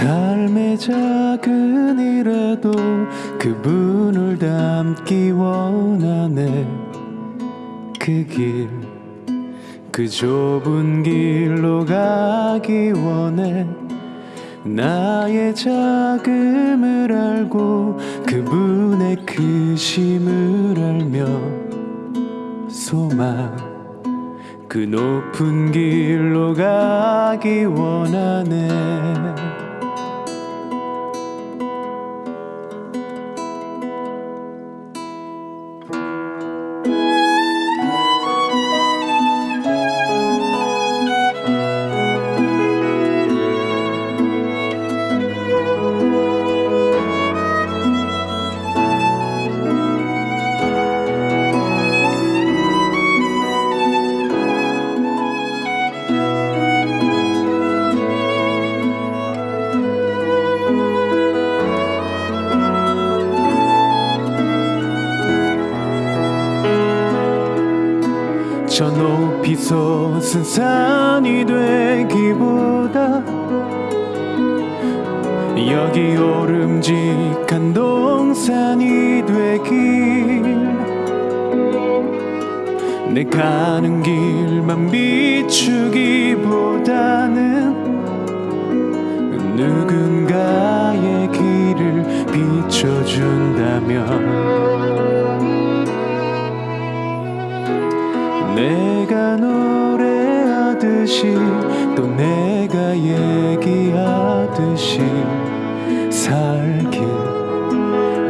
삶의 작은 일에도 그분을 담기 원하네. 그 길, 그 좁은 길로 가기 원해. 나의 작음을 알고 그분의 크심을 알며 소망 그 높은 길로 가기 원하네 솟은 산이 되기보다 여기 오름직한 동산이 되길. 내 가는 길만 비추기보다는 누군가의 길을 비춰준다면 내 가 노래하듯이 또 내가 얘기하듯이 살길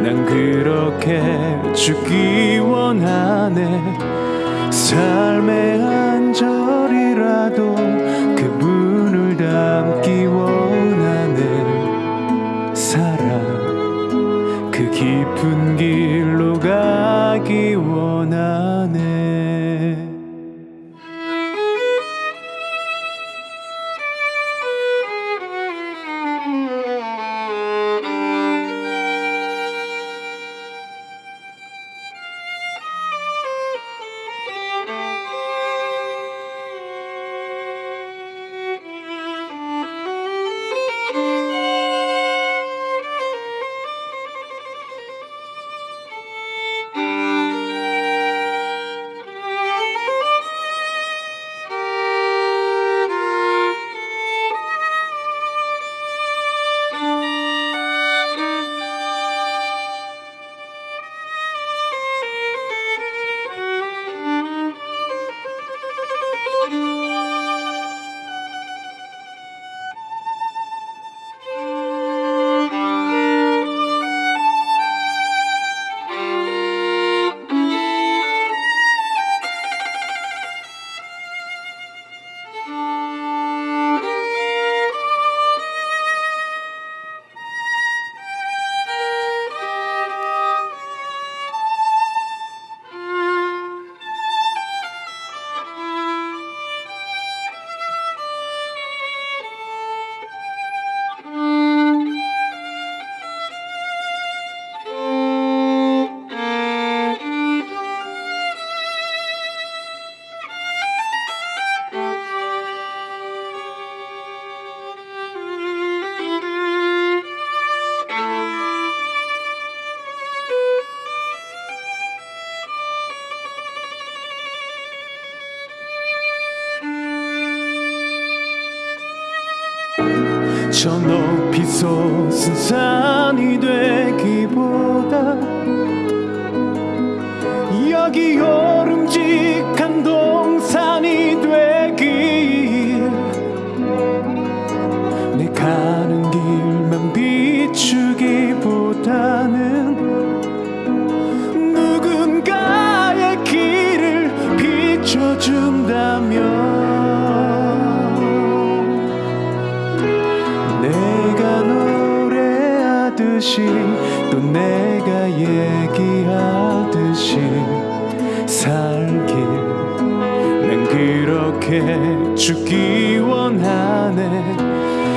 난 그렇게 죽기 원하네. 삶의 한 절이라도 그분을 담기 원하네. 사랑 그 깊은 길로 가기 원 저 높이 솟은 산이 되기보다 여기 오름직한 동산이 되길 내 가는 길만 비추기보다는 누군가의 길을 비춰준다면 듯이 또 내가 얘기하듯이 살길. 난 그렇게 죽기 원하네.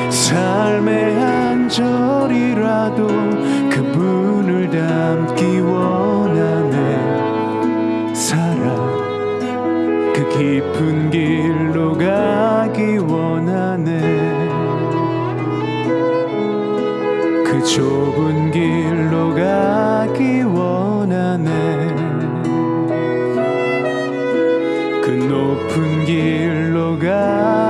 삶의 한 절이라도 God.